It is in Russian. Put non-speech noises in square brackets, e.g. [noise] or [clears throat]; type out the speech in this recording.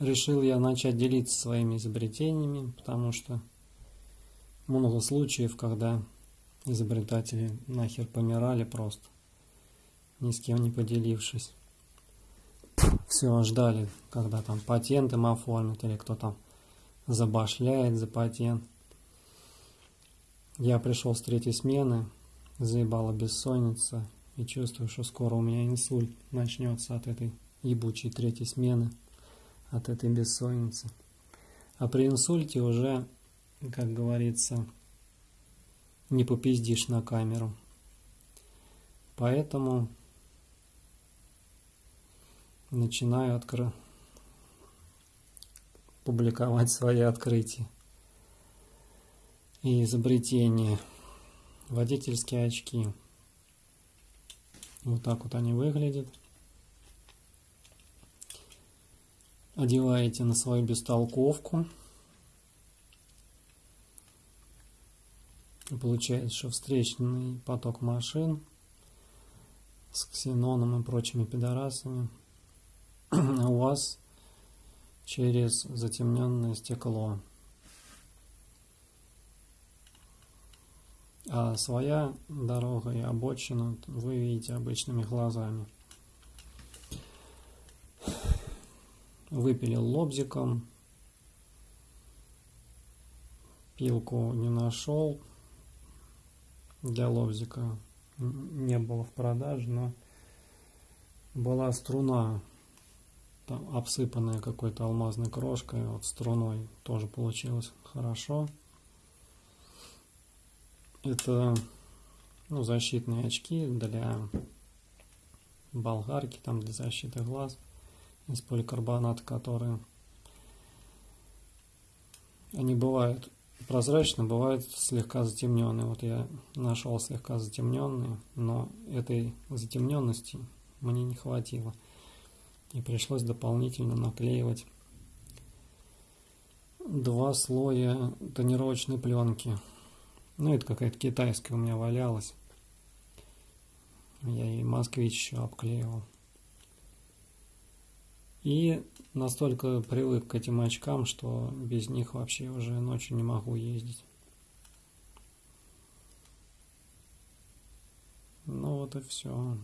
решил я начать делиться своими изобретениями, потому что много случаев, когда изобретатели нахер помирали просто, ни с кем не поделившись. Все ждали, когда там патент им оформят или кто там забашляет за патент. Я пришел с третьей смены, заебала бессонница, и чувствую, что скоро у меня инсульт начнется от этой ебучей третьей смены, от этой бессонницы. А при инсульте уже, как говорится, не попиздишь на камеру. Поэтому начинаю откры... публиковать свои открытия и изобретения. Водительские очки. Вот так вот они выглядят. Одеваете на свою бестолковку. Получается, что встречный поток машин с ксеноном и прочими пидорасами [clears throat] у вас через затемненное стекло. А своя дорога и обочину вы видите обычными глазами. Выпилил лобзиком. Пилку не нашел. Для лобзика не было в продаже, но была струна там, обсыпанная какой-то алмазной крошкой, вот струной тоже получилось хорошо. Это ну, защитные очки для болгарки, там для защиты глаз из поликарбоната, которые они бывают прозрачные, бывают слегка затемненные. Вот я нашел слегка затемненные, но этой затемненности мне не хватило. И пришлось дополнительно наклеивать два слоя тонировочной пленки ну, это какая-то китайская у меня валялась. Я и москвич еще обклеивал. И настолько привык к этим очкам, что без них вообще уже ночью не могу ездить. Ну вот и все.